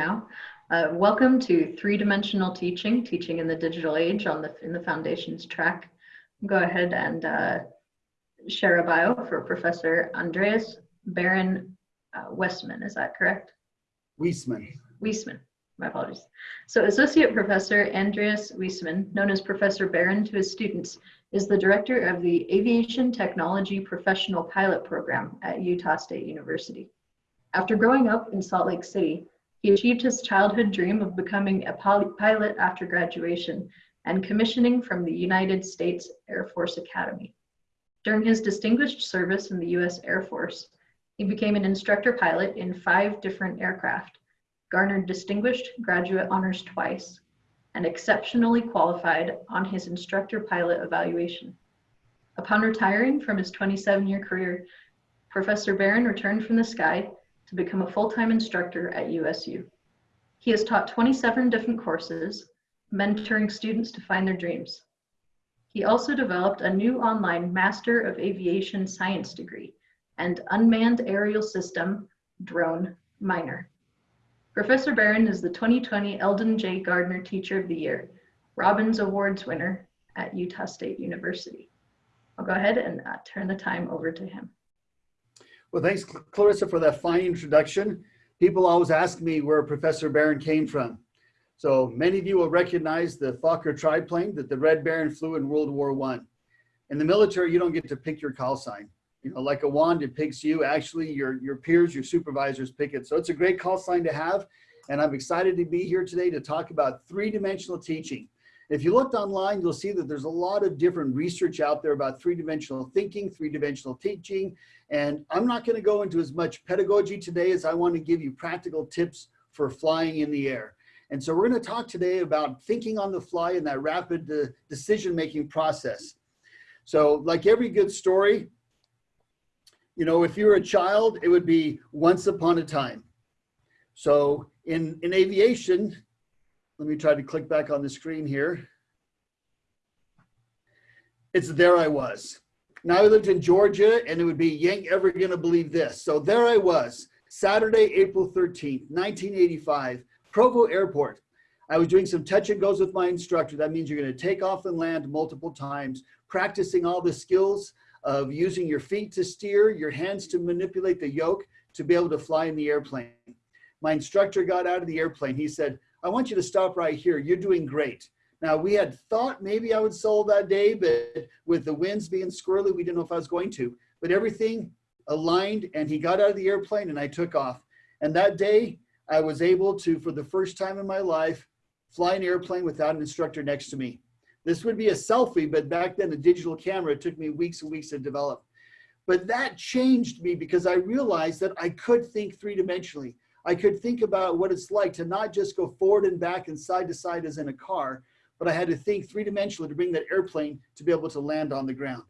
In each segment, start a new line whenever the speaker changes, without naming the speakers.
now. Uh, welcome to three-dimensional teaching, teaching in the digital age on the in the foundations track. Go ahead and uh, share a bio for Professor Andreas Baron uh, Westman. Is that correct?
Weisman.
Weisman. My apologies. So Associate Professor Andreas Weisman, known as Professor Baron to his students, is the director of the Aviation Technology Professional Pilot Program at Utah State University. After growing up in Salt Lake City, he achieved his childhood dream of becoming a pilot after graduation and commissioning from the United States Air Force Academy. During his distinguished service in the U.S. Air Force, he became an instructor pilot in five different aircraft, garnered distinguished graduate honors twice, and exceptionally qualified on his instructor pilot evaluation. Upon retiring from his 27 year career, Professor Baron returned from the sky to become a full-time instructor at USU. He has taught 27 different courses, mentoring students to find their dreams. He also developed a new online Master of Aviation Science degree and Unmanned Aerial System Drone minor. Professor Baron is the 2020 Eldon J. Gardner Teacher of the Year, Robins Awards winner at Utah State University. I'll go ahead and uh, turn the time over to him.
Well, thanks, Clarissa, for that fine introduction. People always ask me where Professor Baron came from. So many of you will recognize the Fokker triplane that the Red Baron flew in World War One. In the military, you don't get to pick your call sign. You know, like a wand, it picks you. Actually, your, your peers, your supervisors pick it. So it's a great call sign to have. And I'm excited to be here today to talk about three-dimensional teaching. If you looked online, you'll see that there's a lot of different research out there about three-dimensional thinking, three-dimensional teaching, and I'm not gonna go into as much pedagogy today as I wanna give you practical tips for flying in the air. And so we're gonna talk today about thinking on the fly in that rapid uh, decision-making process. So like every good story, you know, if you're a child, it would be once upon a time. So in, in aviation, let me try to click back on the screen here. It's there I was. Now I lived in Georgia and it would be, ain't ever gonna believe this. So there I was, Saturday, April 13th, 1985, Provo Airport. I was doing some touch and goes with my instructor. That means you're gonna take off and land multiple times, practicing all the skills of using your feet to steer, your hands to manipulate the yoke to be able to fly in the airplane. My instructor got out of the airplane. He said, I want you to stop right here. You're doing great. Now we had thought maybe I would solo that day, but with the winds being squirrely, we didn't know if I was going to, but everything aligned and he got out of the airplane and I took off. And that day I was able to, for the first time in my life, fly an airplane without an instructor next to me. This would be a selfie, but back then the digital camera, took me weeks and weeks to develop. But that changed me because I realized that I could think three-dimensionally. I could think about what it's like to not just go forward and back and side to side as in a car, but I had to think three-dimensionally to bring that airplane to be able to land on the ground.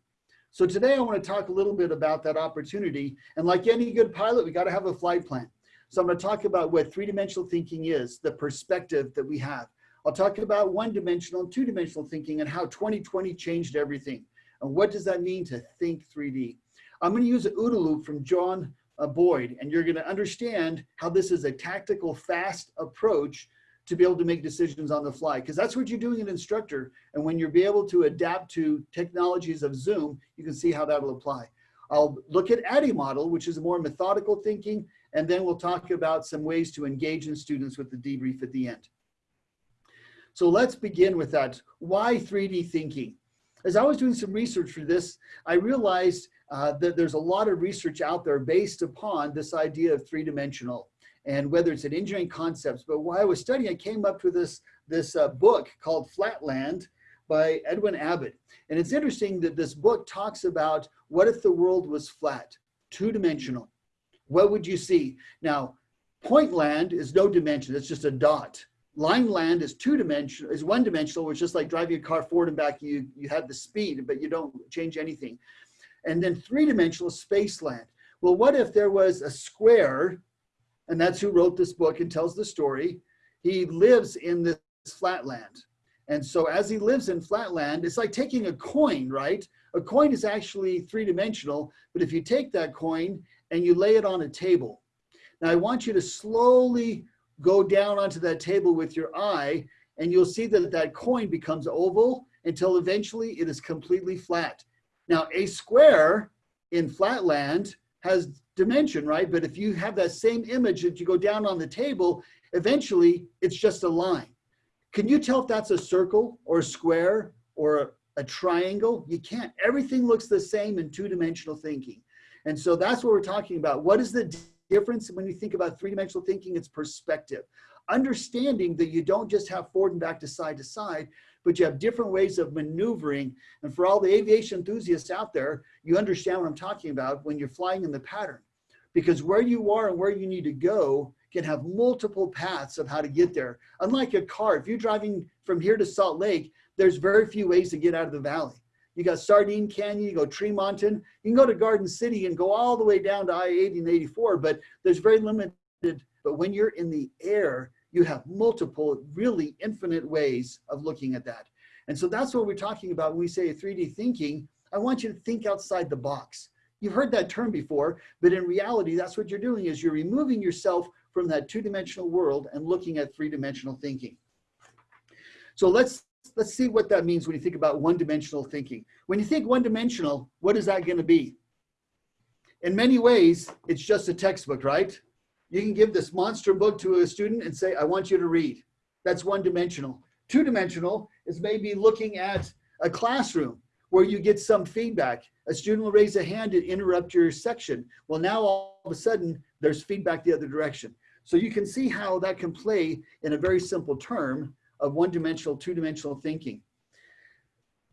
So today I want to talk a little bit about that opportunity. And like any good pilot, we got to have a flight plan. So I'm going to talk about what three-dimensional thinking is, the perspective that we have. I'll talk about one-dimensional and two-dimensional thinking and how 2020 changed everything. And what does that mean to think 3D? I'm going to use an OODA loop from John Boyd, and you're going to understand how this is a tactical, fast approach to be able to make decisions on the fly, because that's what you're doing an instructor. And when you're be able to adapt to technologies of Zoom, you can see how that will apply. I'll look at ADDIE model, which is more methodical thinking, and then we'll talk about some ways to engage in students with the debrief at the end. So let's begin with that. Why 3D thinking? As I was doing some research for this, I realized uh, that there's a lot of research out there based upon this idea of three-dimensional and whether it's an engineering concepts. But while I was studying, I came up with this, this uh, book called Flatland by Edwin Abbott. And it's interesting that this book talks about what if the world was flat, two-dimensional? What would you see? Now, point land is no dimension, it's just a dot. Line land is two dimensional, is one dimensional, which is just like driving a car forward and back, you, you have the speed, but you don't change anything and then three-dimensional space land. Well, what if there was a square, and that's who wrote this book and tells the story. He lives in this flatland. And so as he lives in flatland, it's like taking a coin, right? A coin is actually three-dimensional, but if you take that coin and you lay it on a table, now I want you to slowly go down onto that table with your eye and you'll see that that coin becomes oval until eventually it is completely flat. Now a square in flatland has dimension, right? But if you have that same image that you go down on the table, eventually it's just a line. Can you tell if that's a circle or a square or a triangle? You can't. Everything looks the same in two-dimensional thinking. And so that's what we're talking about. What is the difference when you think about three-dimensional thinking? It's perspective. Understanding that you don't just have forward and back to side to side, but you have different ways of maneuvering. And for all the aviation enthusiasts out there, you understand what I'm talking about when you're flying in the pattern. Because where you are and where you need to go can have multiple paths of how to get there. Unlike a car, if you're driving from here to Salt Lake, there's very few ways to get out of the valley. You got Sardine Canyon, you go Tremonton, you can go to Garden City and go all the way down to I-80 and 84, but there's very limited, but when you're in the air, you have multiple, really infinite ways of looking at that. And so that's what we're talking about when we say 3D thinking. I want you to think outside the box. You've heard that term before, but in reality, that's what you're doing is you're removing yourself from that two-dimensional world and looking at three-dimensional thinking. So let's let's see what that means when you think about one-dimensional thinking. When you think one-dimensional, what is that going to be? In many ways, it's just a textbook, right? You can give this monster book to a student and say, I want you to read. That's one-dimensional. Two-dimensional is maybe looking at a classroom where you get some feedback. A student will raise a hand and interrupt your section. Well, now all of a sudden, there's feedback the other direction. So you can see how that can play in a very simple term of one-dimensional, two-dimensional thinking.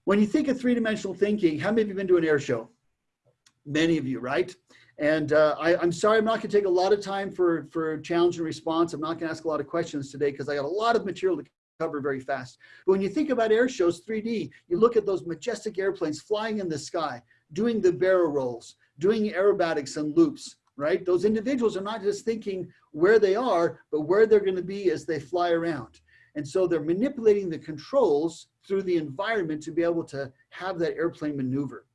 When you think of three-dimensional thinking, how many of you been to an air show? Many of you, right? And uh, I, am sorry, I'm not gonna take a lot of time for, for challenge and response. I'm not gonna ask a lot of questions today because I got a lot of material to cover very fast. But when you think about air shows, 3D, you look at those majestic airplanes flying in the sky, doing the barrel rolls, doing aerobatics and loops, right? Those individuals are not just thinking where they are, but where they're gonna be as they fly around. And so they're manipulating the controls through the environment to be able to have that airplane maneuver.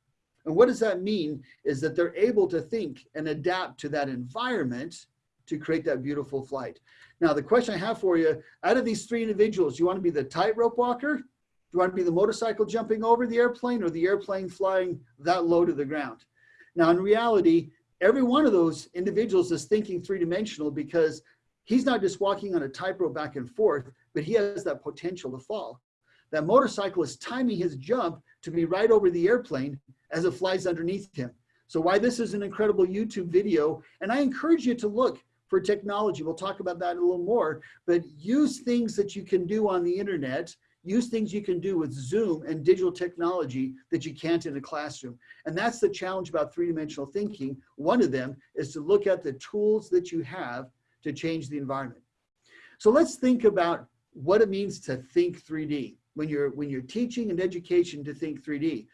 And what does that mean is that they're able to think and adapt to that environment to create that beautiful flight. Now, the question I have for you, out of these three individuals, you want to be the tightrope walker? Do you want to be the motorcycle jumping over the airplane or the airplane flying that low to the ground? Now, in reality, every one of those individuals is thinking three-dimensional because he's not just walking on a tightrope back and forth, but he has that potential to fall. That motorcycle is timing his jump to be right over the airplane as it flies underneath him. So why this is an incredible YouTube video, and I encourage you to look for technology. We'll talk about that a little more, but use things that you can do on the internet, use things you can do with Zoom and digital technology that you can't in a classroom. And that's the challenge about three-dimensional thinking. One of them is to look at the tools that you have to change the environment. So let's think about what it means to think 3D when you're when you're teaching and education to think 3D.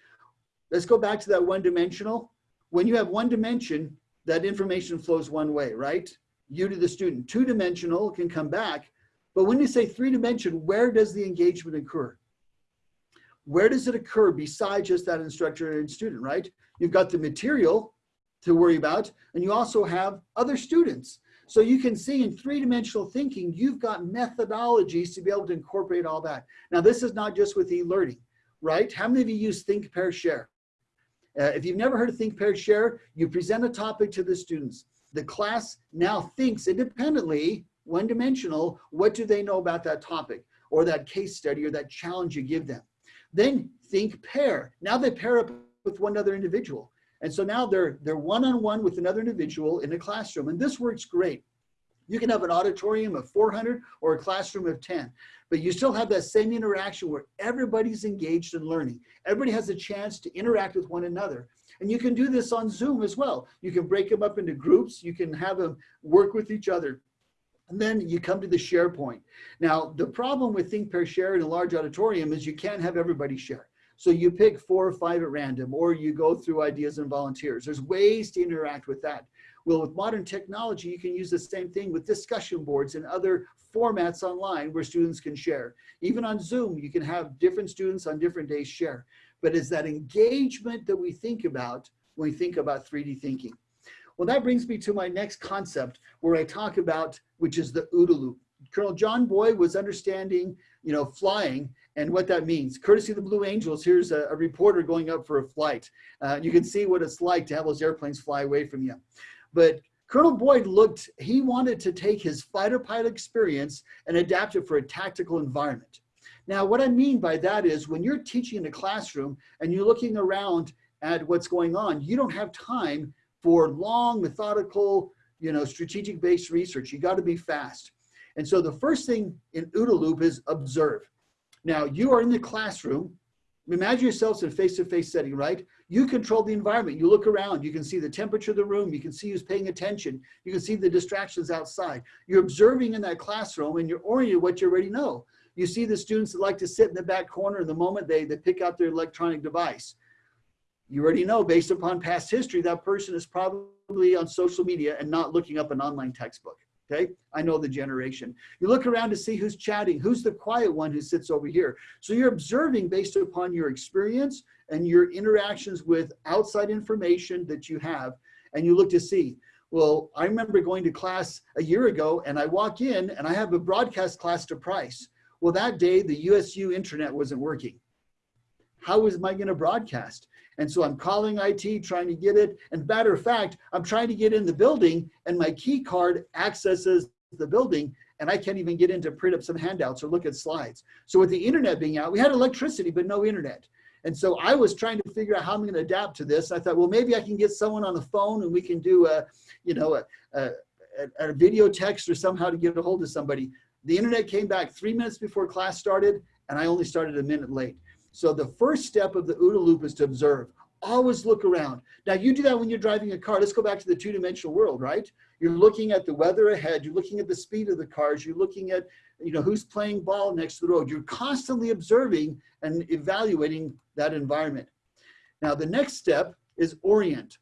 Let's go back to that one dimensional. When you have one dimension, that information flows one way, right? You to the student. Two dimensional can come back, but when you say three dimension, where does the engagement occur? Where does it occur besides just that instructor and student, right? You've got the material to worry about, and you also have other students. So you can see in three-dimensional thinking, you've got methodologies to be able to incorporate all that. Now, this is not just with e-learning, right? How many of you use Think, Pair, Share? Uh, if you've never heard of Think, Pair, Share, you present a topic to the students. The class now thinks independently, one-dimensional, what do they know about that topic or that case study or that challenge you give them. Then think pair. Now they pair up with one other individual. And so now they're they're one-on-one -on -one with another individual in a classroom. And this works great. You can have an auditorium of 400 or a classroom of 10, but you still have that same interaction where everybody's engaged in learning. Everybody has a chance to interact with one another. And you can do this on Zoom as well. You can break them up into groups. You can have them work with each other. And then you come to the SharePoint. Now, the problem with Think, Pair, Share in a large auditorium is you can't have everybody share. So you pick four or five at random, or you go through ideas and volunteers. There's ways to interact with that. Well, with modern technology, you can use the same thing with discussion boards and other formats online where students can share. Even on Zoom, you can have different students on different days share. But it's that engagement that we think about when we think about 3D thinking. Well, that brings me to my next concept where I talk about, which is the OODA loop. Colonel John Boyd was understanding, you know, flying and what that means. Courtesy of the Blue Angels, here's a, a reporter going up for a flight. Uh, you can see what it's like to have those airplanes fly away from you. But Colonel Boyd looked, he wanted to take his fighter pilot experience and adapt it for a tactical environment. Now, what I mean by that is when you're teaching in a classroom and you're looking around at what's going on, you don't have time for long, methodical, you know, strategic based research. You got to be fast. And so the first thing in OODA loop is observe. Now you are in the classroom. Imagine yourselves in a face-to-face setting, right? You control the environment. You look around, you can see the temperature of the room. You can see who's paying attention. You can see the distractions outside. You're observing in that classroom and you're oriented what you already know. You see the students that like to sit in the back corner the moment they, they pick out their electronic device. You already know based upon past history, that person is probably on social media and not looking up an online textbook. Okay, I know the generation. You look around to see who's chatting, who's the quiet one who sits over here. So you're observing based upon your experience and your interactions with outside information that you have, and you look to see. Well, I remember going to class a year ago and I walk in and I have a broadcast class to price. Well, that day the USU internet wasn't working. How was I gonna broadcast? And so I'm calling IT, trying to get it. And matter of fact, I'm trying to get in the building and my key card accesses the building and I can't even get in to print up some handouts or look at slides. So with the internet being out, we had electricity, but no internet. And so I was trying to figure out how I'm going to adapt to this. I thought, well, maybe I can get someone on the phone and we can do a, you know, a, a, a video text or somehow to get a hold of somebody. The internet came back three minutes before class started and I only started a minute late. So the first step of the OODA loop is to observe. Always look around. Now you do that when you're driving a car. Let's go back to the two-dimensional world, right? You're looking at the weather ahead. You're looking at the speed of the cars. You're looking at, you know, who's playing ball next to the road. You're constantly observing and evaluating that environment. Now the next step is orient.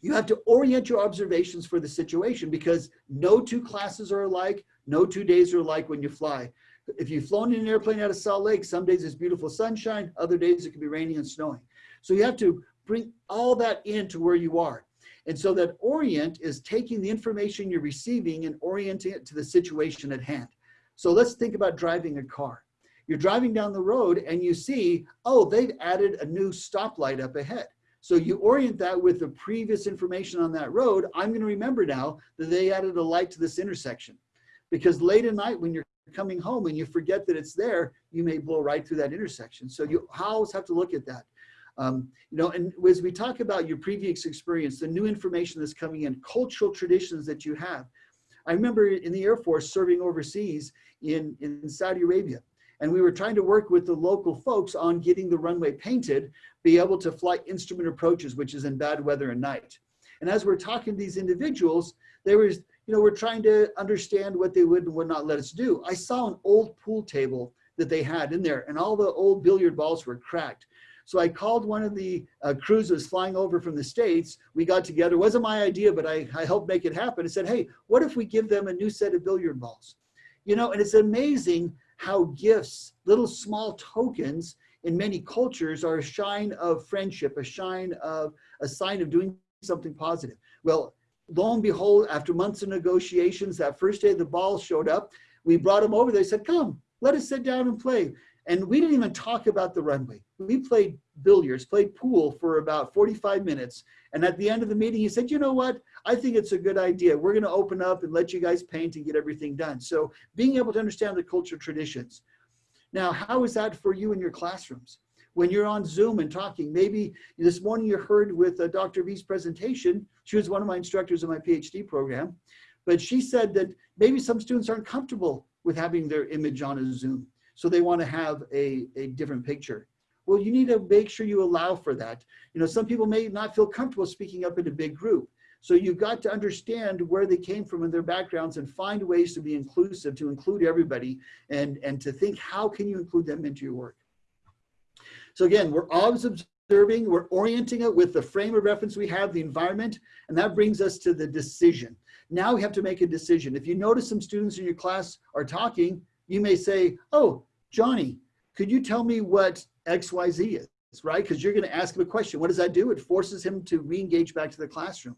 You have to orient your observations for the situation because no two classes are alike. No two days are alike when you fly if you've flown in an airplane out of Salt Lake, some days it's beautiful sunshine, other days it can be raining and snowing. So you have to bring all that into where you are. And so that orient is taking the information you're receiving and orienting it to the situation at hand. So let's think about driving a car. You're driving down the road and you see, oh, they've added a new stoplight up ahead. So you orient that with the previous information on that road. I'm going to remember now that they added a light to this intersection. Because late at night when you're coming home and you forget that it's there, you may blow right through that intersection. So you always have to look at that. Um, you know, and as we talk about your previous experience, the new information that's coming in, cultural traditions that you have. I remember in the Air Force serving overseas in, in Saudi Arabia, and we were trying to work with the local folks on getting the runway painted, be able to fly instrument approaches, which is in bad weather and night. And as we're talking to these individuals, there was you know, we're trying to understand what they would and would not let us do. I saw an old pool table that they had in there and all the old billiard balls were cracked. So I called one of the uh, crews that was flying over from the States. We got together, it wasn't my idea, but I, I helped make it happen. I said, hey, what if we give them a new set of billiard balls? You know, and it's amazing how gifts, little small tokens in many cultures are a shine of friendship, a shine of a sign of doing something positive. Well, lo and behold, after months of negotiations, that first day the ball showed up, we brought him over. They said, come, let us sit down and play. And we didn't even talk about the runway. We played billiards, played pool for about 45 minutes. And at the end of the meeting, he said, you know what? I think it's a good idea. We're going to open up and let you guys paint and get everything done. So being able to understand the culture traditions. Now, how is that for you in your classrooms? when you're on Zoom and talking. Maybe this morning you heard with uh, Dr. V's presentation, she was one of my instructors in my PhD program, but she said that maybe some students aren't comfortable with having their image on a Zoom. So they want to have a, a different picture. Well, you need to make sure you allow for that. You know, some people may not feel comfortable speaking up in a big group. So you've got to understand where they came from and their backgrounds and find ways to be inclusive, to include everybody and, and to think how can you include them into your work. So again, we're always observing, we're orienting it with the frame of reference we have, the environment, and that brings us to the decision. Now we have to make a decision. If you notice some students in your class are talking, you may say, oh, Johnny, could you tell me what XYZ is, right? Because you're gonna ask him a question. What does that do? It forces him to re-engage back to the classroom.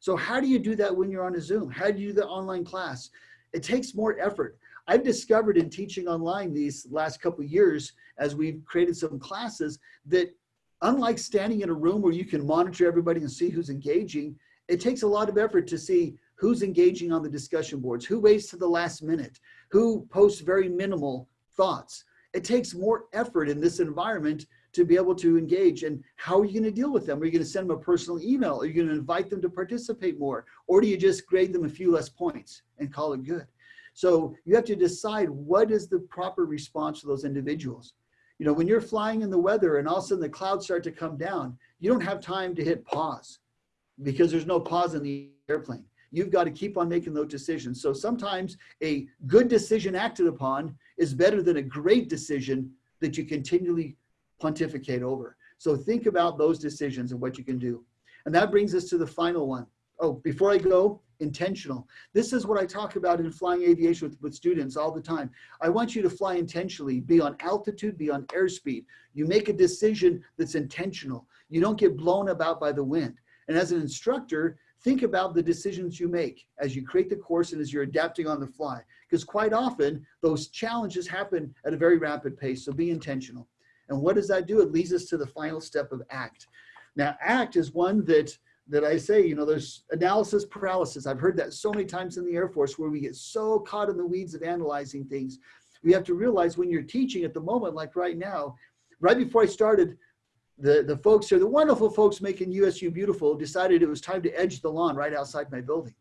So how do you do that when you're on a Zoom? How do you do the online class? It takes more effort. I've discovered in teaching online these last couple years, as we've created some classes, that unlike standing in a room where you can monitor everybody and see who's engaging, it takes a lot of effort to see who's engaging on the discussion boards, who waits to the last minute, who posts very minimal thoughts. It takes more effort in this environment to be able to engage. And how are you going to deal with them? Are you going to send them a personal email? Are you going to invite them to participate more? Or do you just grade them a few less points and call it good? So you have to decide what is the proper response to those individuals. You know, when you're flying in the weather and all of a sudden the clouds start to come down, you don't have time to hit pause because there's no pause in the airplane. You've got to keep on making those decisions. So sometimes a good decision acted upon is better than a great decision that you continually pontificate over. So think about those decisions and what you can do. And that brings us to the final one. Oh, before I go, intentional. This is what I talk about in flying aviation with, with students all the time. I want you to fly intentionally, be on altitude, be on airspeed. You make a decision that's intentional. You don't get blown about by the wind. And as an instructor, think about the decisions you make as you create the course and as you're adapting on the fly. Because quite often, those challenges happen at a very rapid pace, so be intentional. And what does that do? It leads us to the final step of ACT. Now, ACT is one that that I say, you know, there's analysis paralysis. I've heard that so many times in the Air Force where we get so caught in the weeds of analyzing things. We have to realize when you're teaching at the moment, like right now, right before I started, the, the folks here, the wonderful folks making USU beautiful decided it was time to edge the lawn right outside my building.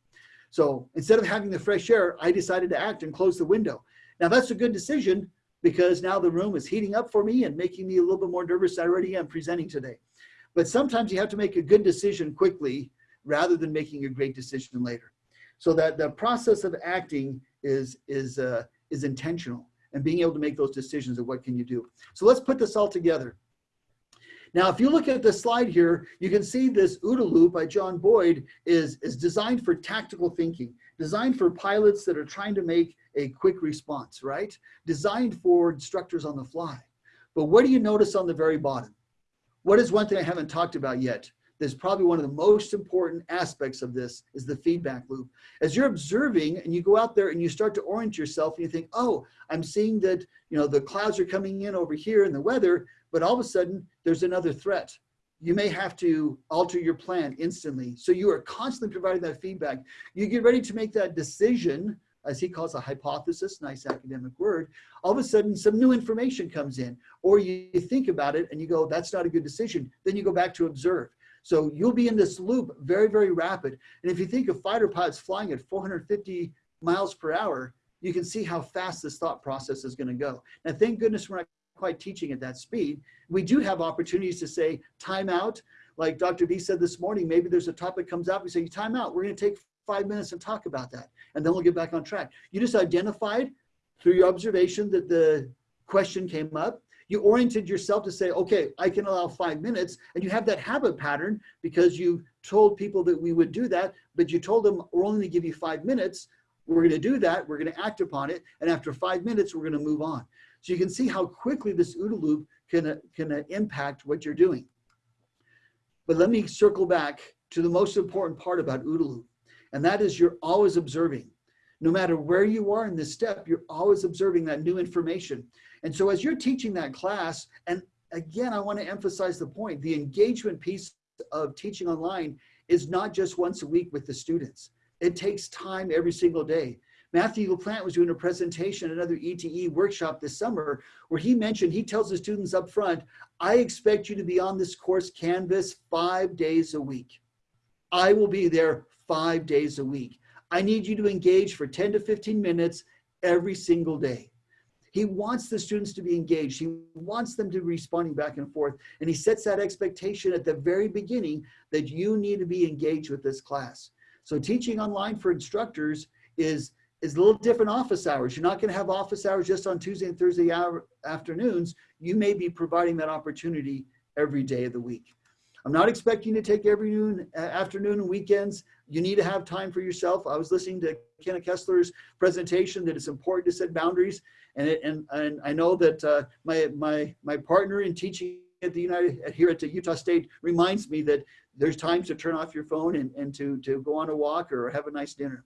So instead of having the fresh air, I decided to act and close the window. Now that's a good decision because now the room is heating up for me and making me a little bit more nervous I already am presenting today. But sometimes you have to make a good decision quickly rather than making a great decision later. So that the process of acting is, is, uh, is intentional and being able to make those decisions of what can you do. So let's put this all together. Now, if you look at the slide here, you can see this OODA loop by John Boyd is, is designed for tactical thinking, designed for pilots that are trying to make a quick response, right? Designed for instructors on the fly. But what do you notice on the very bottom? What is one thing I haven't talked about yet? That's probably one of the most important aspects of this is the feedback loop. As you're observing and you go out there and you start to orient yourself and you think, oh, I'm seeing that, you know, the clouds are coming in over here in the weather, but all of a sudden there's another threat. You may have to alter your plan instantly. So you are constantly providing that feedback. You get ready to make that decision as he calls a hypothesis, nice academic word, all of a sudden some new information comes in, or you, think about it and you go, that's not a good decision. Then you go back to observe. So you'll be in this loop very, very rapid. And if you think of fighter pilots flying at 450 miles per hour, you can see how fast this thought process is going to go. Now, thank goodness we're not quite teaching at that speed. We do have opportunities to say time out. Like Dr. B said this morning, maybe there's a topic comes up, we say time out. We're going to take five minutes and talk about that. And then we'll get back on track. You just identified through your observation that the question came up. You oriented yourself to say, okay, I can allow five minutes. And you have that habit pattern because you told people that we would do that, but you told them we're only gonna give you five minutes. We're gonna do that, we're gonna act upon it. And after five minutes, we're gonna move on. So you can see how quickly this OODA loop can, can impact what you're doing. But let me circle back to the most important part about OODA loop. And that is you're always observing. No matter where you are in this step, you're always observing that new information. And so as you're teaching that class, and again, I want to emphasize the point, the engagement piece of teaching online is not just once a week with the students. It takes time every single day. Matthew LaPlante was doing a presentation at another ETE workshop this summer where he mentioned, he tells the students up front, I expect you to be on this course Canvas five days a week. I will be there five days a week. I need you to engage for 10 to 15 minutes every single day. He wants the students to be engaged. He wants them to be responding back and forth. And he sets that expectation at the very beginning that you need to be engaged with this class. So teaching online for instructors is, is a little different office hours. You're not gonna have office hours just on Tuesday and Thursday hour, afternoons. You may be providing that opportunity every day of the week. I'm not expecting to take every noon, afternoon and weekends. You need to have time for yourself. I was listening to Kenna Kessler's presentation that it's important to set boundaries. And, it, and, and I know that uh, my, my, my partner in teaching at the United here at the Utah State reminds me that there's times to turn off your phone and, and to, to go on a walk or have a nice dinner.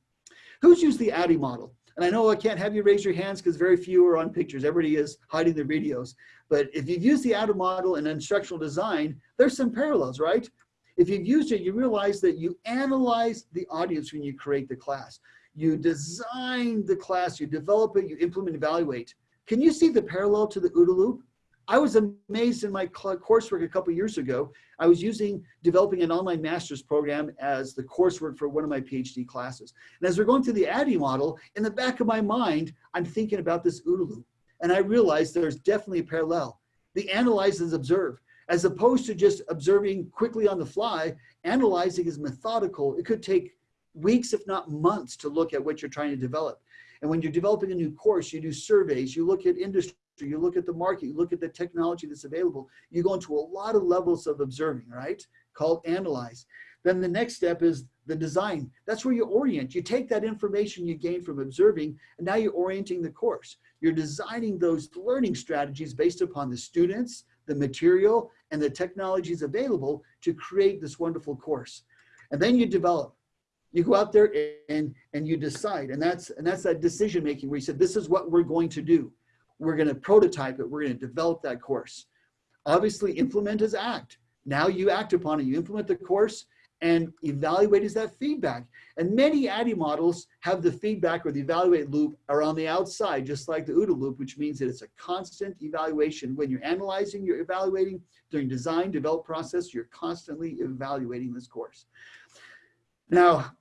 Who's used the ADDIE model? And I know oh, I can't have you raise your hands because very few are on pictures. Everybody is hiding their videos. But if you've used the ADDIE model in instructional design, there's some parallels, right? If you've used it, you realize that you analyze the audience when you create the class. You design the class, you develop it, you implement, evaluate. Can you see the parallel to the OODA loop? I was amazed in my coursework a couple years ago. I was using developing an online master's program as the coursework for one of my PhD classes. And as we're going through the ADDIE model, in the back of my mind, I'm thinking about this OODA loop. And I realized there's definitely a parallel. The analyze is observe. As opposed to just observing quickly on the fly, analyzing is methodical. It could take weeks, if not months, to look at what you're trying to develop. And when you're developing a new course, you do surveys, you look at industry, you look at the market, you look at the technology that's available. You go into a lot of levels of observing, right? Called analyze. Then the next step is the design. That's where you orient. You take that information you gain from observing, and now you're orienting the course. You're designing those learning strategies based upon the students, the material, and the technologies available to create this wonderful course. And then you develop you go out there and and you decide and that's and that's that decision making where you said this is what we're going to do we're going to prototype it we're going to develop that course. Obviously implement is act. Now you act upon it you implement the course and evaluate is that feedback. And many ADDIE models have the feedback or the evaluate loop are on the outside just like the OODA loop which means that it's a constant evaluation. When you're analyzing you're evaluating. During design develop process you're constantly evaluating this course. Now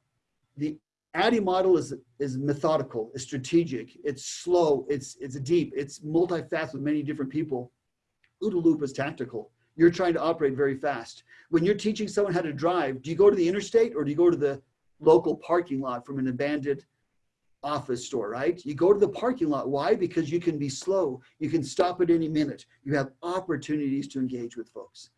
the ADDIE model is, is methodical, it's strategic, it's slow, it's, it's deep, it's multifaceted with many different people. OODA loop is tactical. You're trying to operate very fast. When you're teaching someone how to drive, do you go to the interstate or do you go to the local parking lot from an abandoned office store, right? You go to the parking lot. Why? Because you can be slow. You can stop at any minute. You have opportunities to engage with folks.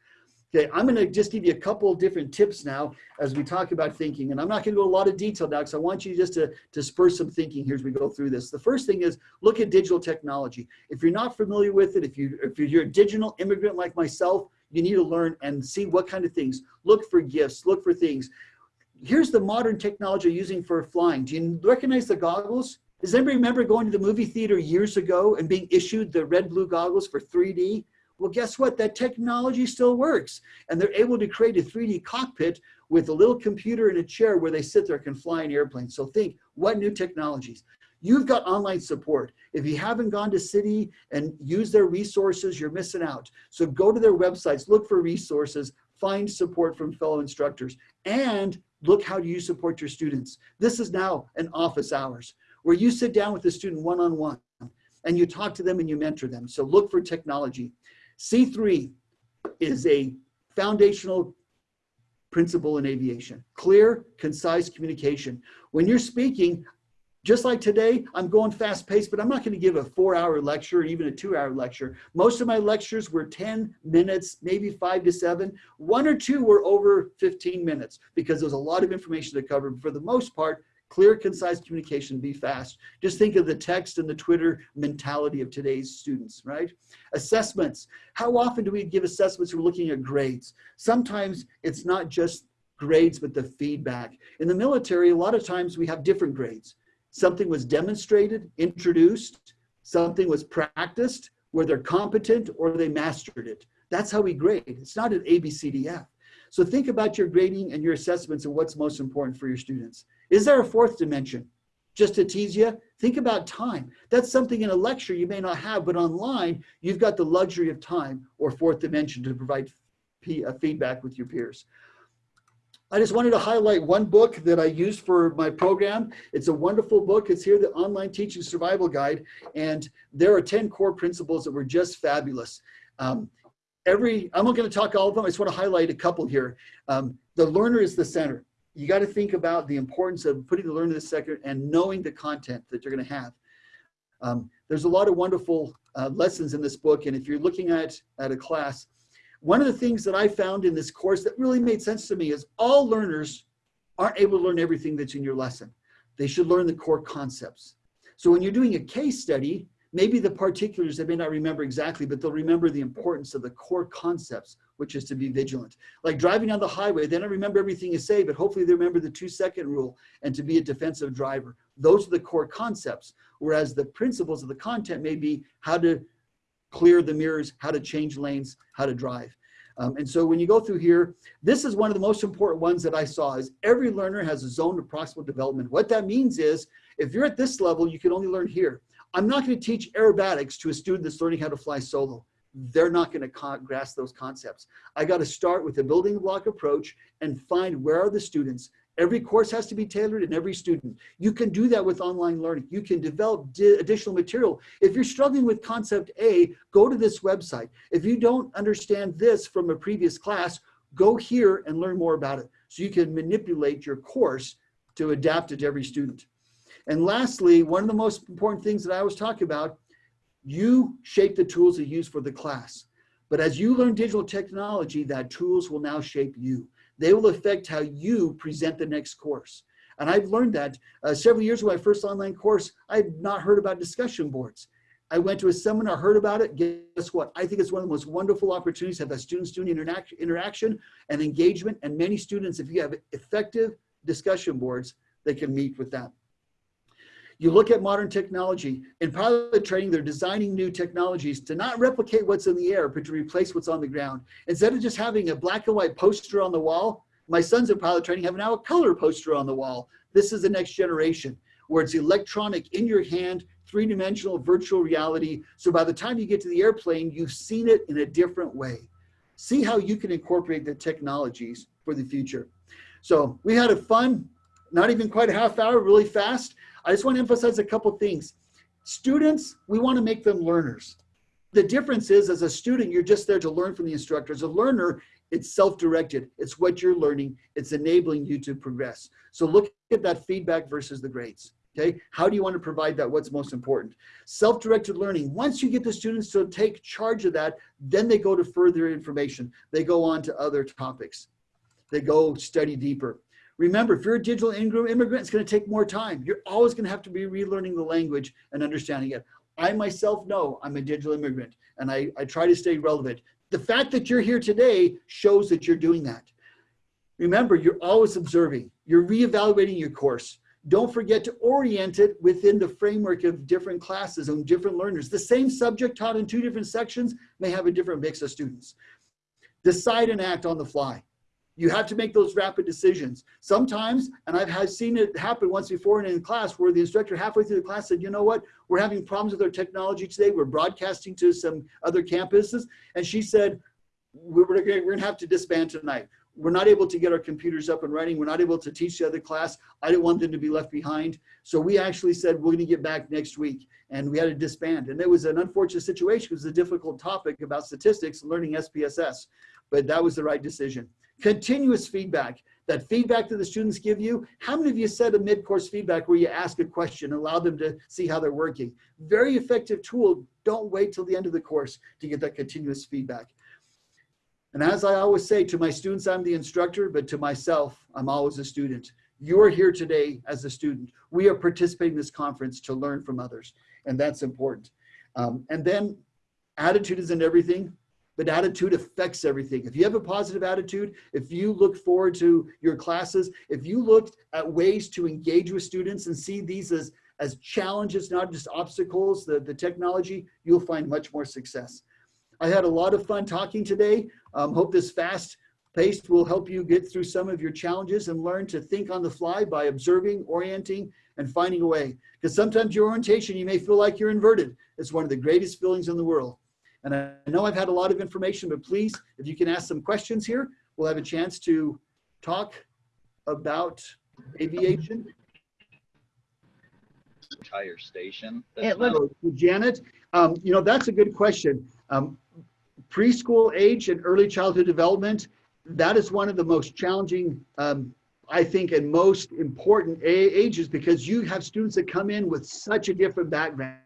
Okay, I'm going to just give you a couple of different tips now as we talk about thinking. And I'm not going to go a lot of detail now because I want you just to, spur some thinking here as we go through this. The first thing is look at digital technology. If you're not familiar with it, if, you, if you're a digital immigrant like myself, you need to learn and see what kind of things. Look for gifts, look for things. Here's the modern technology using for flying. Do you recognize the goggles? Does anybody remember going to the movie theater years ago and being issued the red blue goggles for 3D? Well, guess what? That technology still works. And they're able to create a 3D cockpit with a little computer and a chair where they sit there can fly an airplane. So think, what new technologies? You've got online support. If you haven't gone to CIDI and used their resources, you're missing out. So go to their websites, look for resources, find support from fellow instructors, and look how do you support your students. This is now an office hours where you sit down with the student one-on-one -on -one, and you talk to them and you mentor them. So look for technology. C3 is a foundational principle in aviation. Clear, concise communication. When you're speaking, just like today, I'm going fast paced, but I'm not going to give a four hour lecture, or even a two hour lecture. Most of my lectures were 10 minutes, maybe five to seven. One or two were over 15 minutes because there's a lot of information to cover. But for the most part, Clear, concise communication, be fast. Just think of the text and the Twitter mentality of today's students, right? Assessments. How often do we give assessments? We're looking at grades. Sometimes it's not just grades, but the feedback. In the military, a lot of times we have different grades. Something was demonstrated, introduced, something was practiced, where they're competent or they mastered it. That's how we grade. It's not an A, B, C, D, F. So think about your grading and your assessments and what's most important for your students. Is there a fourth dimension? Just to tease you, think about time. That's something in a lecture you may not have, but online, you've got the luxury of time or fourth dimension to provide uh, feedback with your peers. I just wanted to highlight one book that I used for my program. It's a wonderful book. It's here, the Online Teaching Survival Guide. And there are 10 core principles that were just fabulous. Um, every, I'm not going to talk all of them. I just want to highlight a couple here. Um, the learner is the center you got to think about the importance of putting the learner in the center and knowing the content that you're going to have. Um, there's a lot of wonderful uh, lessons in this book. And if you're looking at, at a class, one of the things that I found in this course that really made sense to me is all learners aren't able to learn everything that's in your lesson. They should learn the core concepts. So when you're doing a case study, maybe the particulars they may not remember exactly, but they'll remember the importance of the core concepts which is to be vigilant. Like driving on the highway, they don't remember everything you say, but hopefully they remember the two second rule and to be a defensive driver. Those are the core concepts. Whereas the principles of the content may be how to clear the mirrors, how to change lanes, how to drive. Um, and so when you go through here, this is one of the most important ones that I saw is every learner has a zone of proximal development. What that means is if you're at this level, you can only learn here. I'm not going to teach aerobatics to a student that's learning how to fly solo. They're not going to grasp those concepts. I got to start with a building block approach and find where are the students. Every course has to be tailored and every student. You can do that with online learning. You can develop additional material. If you're struggling with concept A, go to this website. If you don't understand this from a previous class, go here and learn more about it. So you can manipulate your course to adapt it to every student. And lastly, one of the most important things that I was talking about, you shape the tools you use for the class. But as you learn digital technology, that tools will now shape you. They will affect how you present the next course. And I've learned that uh, several years ago, my first online course, I had not heard about discussion boards. I went to a seminar, heard about it. Guess what? I think it's one of the most wonderful opportunities to have a student-student interac interaction and engagement. And many students, if you have effective discussion boards, they can meet with that. You look at modern technology. In pilot training, they're designing new technologies to not replicate what's in the air, but to replace what's on the ground. Instead of just having a black and white poster on the wall, my sons in pilot training have now a color poster on the wall. This is the next generation where it's electronic in your hand, three-dimensional virtual reality. So by the time you get to the airplane, you've seen it in a different way. See how you can incorporate the technologies for the future. So we had a fun, not even quite a half hour, really fast. I just want to emphasize a couple things. Students, we want to make them learners. The difference is as a student, you're just there to learn from the instructor. As a learner, it's self-directed. It's what you're learning. It's enabling you to progress. So look at that feedback versus the grades. Okay, how do you want to provide that? What's most important? Self-directed learning. Once you get the students to take charge of that, then they go to further information. They go on to other topics. They go study deeper. Remember, if you're a digital immigrant, it's going to take more time. You're always going to have to be relearning the language and understanding it. I myself know I'm a digital immigrant and I, I try to stay relevant. The fact that you're here today shows that you're doing that. Remember, you're always observing. You're reevaluating your course. Don't forget to orient it within the framework of different classes and different learners. The same subject taught in two different sections may have a different mix of students. Decide and act on the fly. You have to make those rapid decisions. Sometimes, and I've seen it happen once before in, in class where the instructor halfway through the class said, you know what, we're having problems with our technology today. We're broadcasting to some other campuses. And she said, we're, we're gonna have to disband tonight. We're not able to get our computers up and running. We're not able to teach the other class. I didn't want them to be left behind. So we actually said, we're gonna get back next week. And we had to disband. And it was an unfortunate situation. It was a difficult topic about statistics and learning SPSS, but that was the right decision. Continuous feedback, that feedback that the students give you. How many of you said a mid-course feedback where you ask a question, allow them to see how they're working? Very effective tool. Don't wait till the end of the course to get that continuous feedback. And as I always say to my students, I'm the instructor, but to myself, I'm always a student. You are here today as a student. We are participating in this conference to learn from others, and that's important. Um, and then attitude is in everything but attitude affects everything. If you have a positive attitude, if you look forward to your classes, if you look at ways to engage with students and see these as, as challenges, not just obstacles, the, the technology, you'll find much more success. I had a lot of fun talking today. Um, hope this fast paced will help you get through some of your challenges and learn to think on the fly by observing, orienting, and finding a way. Because sometimes your orientation, you may feel like you're inverted. It's one of the greatest feelings in the world. And I know I've had a lot of information, but please, if you can ask some questions here, we'll have a chance to talk about aviation.
Entire station.
It looks-
So, Janet, um, you know, that's a good question. Um, preschool age and early childhood development, that is one of the most challenging, um, I think, and most important ages because you have students that come in with such a different background.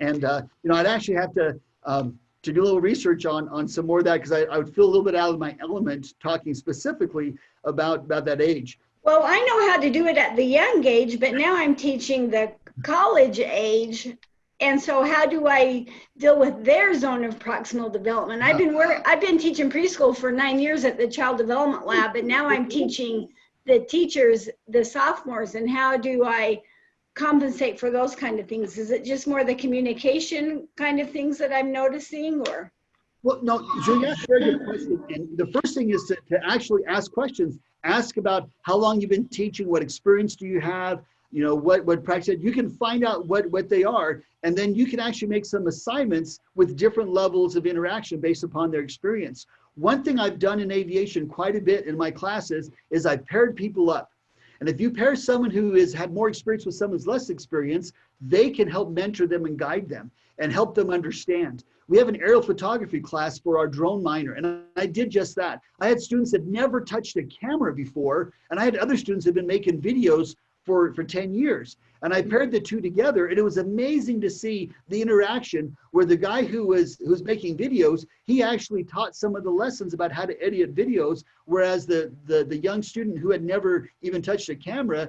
And, uh, you know, I'd actually have to um, to do a little research on on some more of that because I, I would feel a little bit out of my element talking specifically about about that age.
Well, I know how to do it at the young age, but now I'm teaching the college age. And so how do I deal with their zone of proximal development? I've been work, I've been teaching preschool for nine years at the child development lab, and now I'm teaching the teachers, the sophomores, and how do I compensate for those kind of things? Is it just more the communication kind of things that I'm noticing or?
Well, no, Juliette, very good question. And the first thing is to, to actually ask questions. Ask about how long you've been teaching, what experience do you have, you know, what, what practice, you can find out what, what they are, and then you can actually make some assignments with different levels of interaction based upon their experience. One thing I've done in aviation quite a bit in my classes is I paired people up. And if you pair someone who has had more experience with someone's less experience, they can help mentor them and guide them and help them understand. We have an aerial photography class for our drone minor, and I did just that. I had students that never touched a camera before, and I had other students that had been making videos for, for 10 years. And I paired the two together, and it was amazing to see the interaction where the guy who was who was making videos, he actually taught some of the lessons about how to edit videos, whereas the, the, the young student who had never even touched a camera,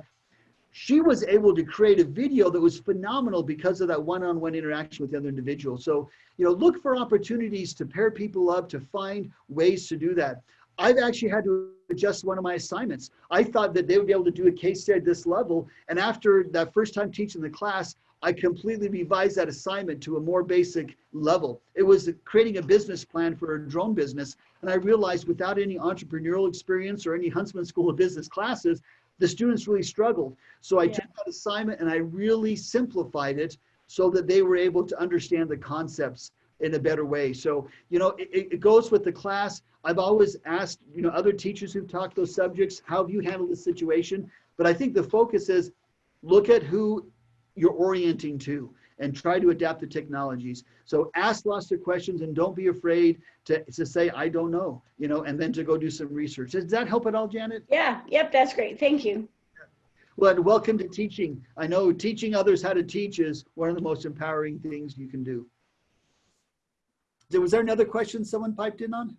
she was able to create a video that was phenomenal because of that one-on-one interaction with the other individual. So, you know, look for opportunities to pair people up, to find ways to do that. I've actually had to adjust one of my assignments. I thought that they would be able to do a case study at this level. And after that first time teaching the class, I completely revised that assignment to a more basic level. It was creating a business plan for a drone business. And I realized without any entrepreneurial experience or any Huntsman School of Business classes, the students really struggled. So I
Yeah.
took that assignment and I really simplified it so that they were able to understand the concepts in a better way. So, you know, it, it goes with the class. I've always asked, you know, other teachers who've taught those subjects, how have you handled this situation? But I think the focus is look at who you're orienting to and try to adapt the technologies. So ask lots of questions and don't be afraid to, to say, I don't know, you know, and then to go do some research. Does that help at all, Janet?
Yeah, yep, that's great. Thank you.
Well, and welcome to teaching. I know teaching others how to teach is one of the most empowering things you can do. Was there another question someone piped in on?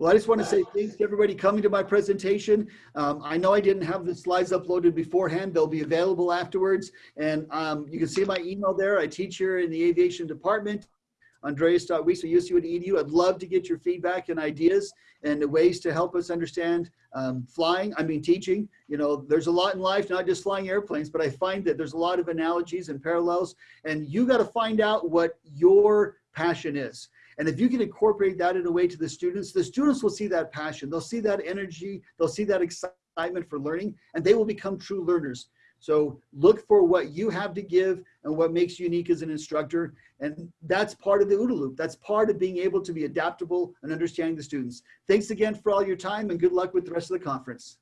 Well, I just want to say thanks to everybody coming to my presentation. Um, I know I didn't have the slides uploaded beforehand. They'll be available afterwards. And um, you can see my email there. I teach here in the aviation department, andreas.weiss.usu.edu. I'd love to get your feedback and ideas and ways to help us understand um, flying, I mean teaching. You know, there's a lot in life, not just flying airplanes, but I find that there's a lot of analogies and parallels. And you got to find out what your passion is. And if you can incorporate that in a way to the students, the students will see that passion. They'll see that energy. They'll see that excitement for learning, and they will become true learners. So look for what you have to give and what makes you unique as an instructor. And that's part of the OODA loop. That's part of being able to be adaptable and understanding the students. Thanks again for all your time and good luck with the rest of the conference.